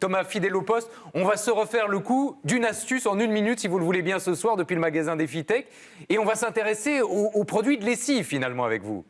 Thomas, fidèle au poste. On va se refaire le coup d'une astuce en une minute, si vous le voulez bien, ce soir, depuis le magasin DefiTech. Et on va s'intéresser aux, aux produits de lessive, finalement, avec vous.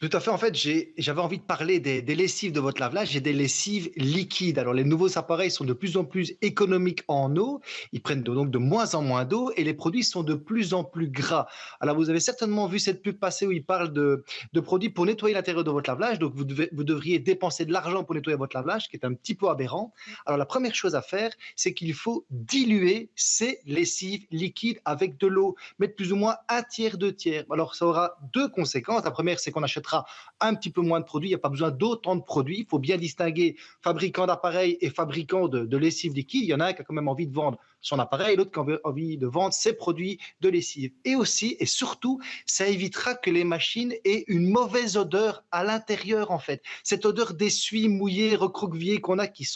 Tout à fait. En fait, j'avais envie de parler des, lessives de votre lave-linge et des lessives liquides. Alors, les nouveaux appareils sont de plus en plus économiques en eau. Ils prennent donc de moins en moins d'eau et les produits sont de plus en plus gras. Alors, vous avez certainement vu cette pub passer où ils parlent de, de produits pour nettoyer l'intérieur de votre lave-linge. Donc, vous devriez dépenser de l'argent pour nettoyer votre lave-linge, qui est un petit peu aberrant. Alors, la première chose à faire, c'est qu'il faut diluer ces lessives liquides avec de l'eau. Mettre plus ou moins un tiers, deux tiers. Alors, ça aura deux conséquences. La première, c'est qu'on achètera un petit peu moins de produits. Il n'y a pas besoin d'autant de produits. Il faut bien distinguer fabricant d'appareils et fabricant de, lessive liquide. Il y en a un qui a quand même envie de vendre son appareil l'autre qui a envie de vendre ses produits de lessive. Et aussi, et surtout, ça évitera que les machines aient une mauvaise odeur à l'intérieur, en fait. Cette odeur d'essuie mouillé, recroquevillé qu'on a, qui,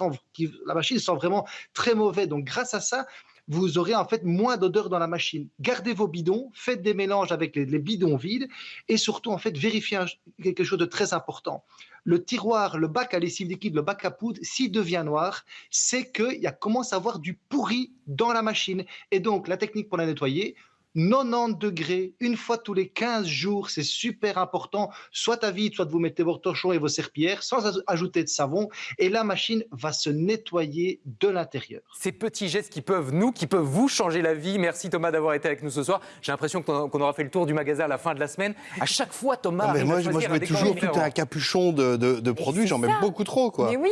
la machine sent vraiment très mauvais. Donc, grâce à ça, vous aurez en fait moins d'odeur dans la machine. Gardez vos bidons, faites des mélanges avec les, bidons vides et surtout en fait vérifiez quelque chose de très important. Le tiroir, le bac à lessive liquide, le bac à poudre, s'il devient noir, c'est qu'il commence à avoir du pourri dans la machine. Et donc la technique pour la nettoyer, 90 degrés, une fois tous les 15 jours, c'est super important. Soit à vide, soit vous mettez vos torchons et vos serpillères sans ajouter de savon. Et la machine va se nettoyer de l'intérieur. Ces petits gestes qui peuvent, nous, qui peuvent vous changer la vie. Merci Thomas d'avoir été avec nous ce soir. J'ai l'impression qu'on aura fait le tour du magasin à la fin de la semaine. À chaque fois, Thomas. Non, mais moi, moi, je mets toujours tout un capuchon de, de, de produits. J'en mets beaucoup trop, quoi. Mais oui.